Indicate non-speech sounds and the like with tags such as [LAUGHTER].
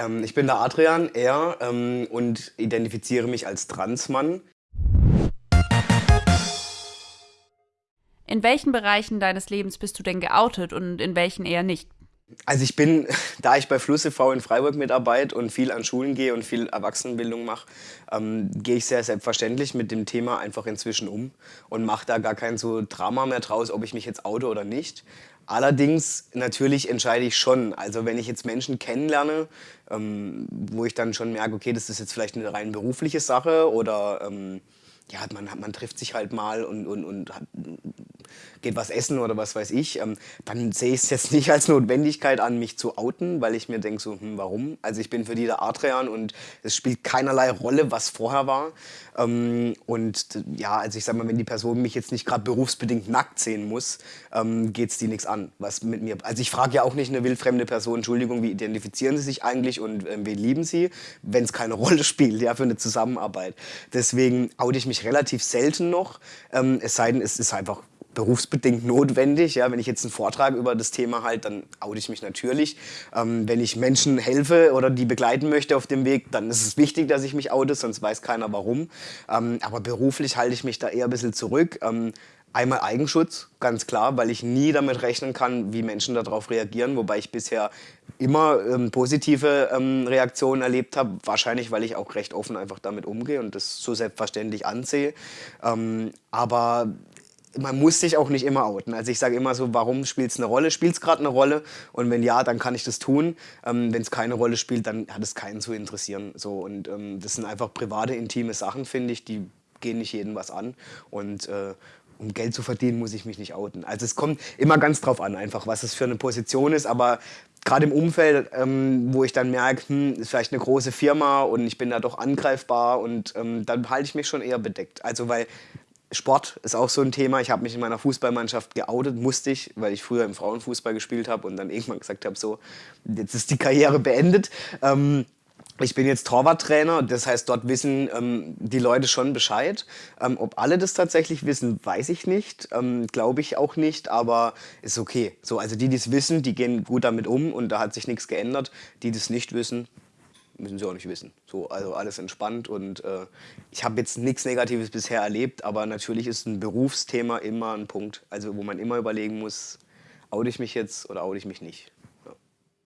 Ähm, ich bin der Adrian, er, ähm, und identifiziere mich als Transmann. In welchen Bereichen deines Lebens bist du denn geoutet und in welchen eher nicht? Also ich bin, [LAUGHS] da ich bei Fluss e.V. in Freiburg mitarbeite und viel an Schulen gehe und viel Erwachsenenbildung mache, ähm, gehe ich sehr selbstverständlich mit dem Thema einfach inzwischen um und mache da gar kein so Drama mehr draus, ob ich mich jetzt oute oder nicht. Allerdings, natürlich entscheide ich schon. Also wenn ich jetzt Menschen kennenlerne, ähm, wo ich dann schon merke, okay, das ist jetzt vielleicht eine rein berufliche Sache oder ähm, ja, man, man trifft sich halt mal und, und, und hat, geht was essen oder was weiß ich, ähm, dann sehe ich es jetzt [LAUGHS] nicht als Notwendigkeit an, mich zu outen, weil ich mir denke so, hm, warum? Also ich bin für die der Adrian und es spielt keinerlei Rolle, was vorher war. Ähm, und ja, also ich sag mal, wenn die Person mich jetzt nicht gerade berufsbedingt nackt sehen muss, ähm, geht es die nichts an, was mit mir... Also ich frage ja auch nicht eine wildfremde Person, Entschuldigung, wie identifizieren Sie sich eigentlich und äh, wen lieben Sie, wenn es keine [LAUGHS] Rolle spielt, ja, für eine Zusammenarbeit. Deswegen oute ich mich relativ selten noch, ähm, es sei denn, es ist einfach berufsbedingt notwendig. Ja, wenn ich jetzt einen Vortrag über das Thema halte, dann oute ich mich natürlich. Ähm, wenn ich Menschen helfe oder die begleiten möchte auf dem Weg, dann ist es wichtig, dass ich mich oute, sonst weiß keiner warum. Ähm, aber beruflich halte ich mich da eher ein bisschen zurück. Ähm, Einmal Eigenschutz, ganz klar, weil ich nie damit rechnen kann, wie Menschen darauf reagieren, wobei ich bisher immer ähm, positive ähm, Reaktionen erlebt habe, wahrscheinlich, weil ich auch recht offen einfach damit umgehe und das so selbstverständlich ansehe. Ähm, aber man muss sich auch nicht immer outen. Also ich sage immer so, warum spielt es eine Rolle? Spielt es gerade eine Rolle? Und wenn ja, dann kann ich das tun. Ähm, wenn es keine Rolle spielt, dann hat es keinen zu interessieren. So, und ähm, das sind einfach private, intime Sachen, finde ich, die gehen nicht jedem was an. Und äh, um Geld zu verdienen, muss ich mich nicht outen. Also es kommt immer ganz drauf an, einfach was es für eine Position ist. Aber gerade im Umfeld, ähm, wo ich dann merke, hm, ist vielleicht eine große Firma und ich bin da doch angreifbar und ähm, dann halte ich mich schon eher bedeckt. Also weil Sport ist auch so ein Thema. Ich habe mich in meiner Fußballmannschaft geoutet, musste ich, weil ich früher im Frauenfußball gespielt habe und dann irgendwann gesagt habe, so, jetzt ist die Karriere beendet. Ähm, ich bin jetzt Torwarttrainer, das heißt, dort wissen ähm, die Leute schon Bescheid. Ähm, ob alle das tatsächlich wissen, weiß ich nicht, ähm, glaube ich auch nicht, aber ist okay. So, also die, die es wissen, die gehen gut damit um und da hat sich nichts geändert. Die, die es nicht wissen, müssen sie auch nicht wissen. So, also alles entspannt und äh, ich habe jetzt nichts Negatives bisher erlebt, aber natürlich ist ein Berufsthema immer ein Punkt, also wo man immer überlegen muss, oute ich mich jetzt oder oute ich mich nicht.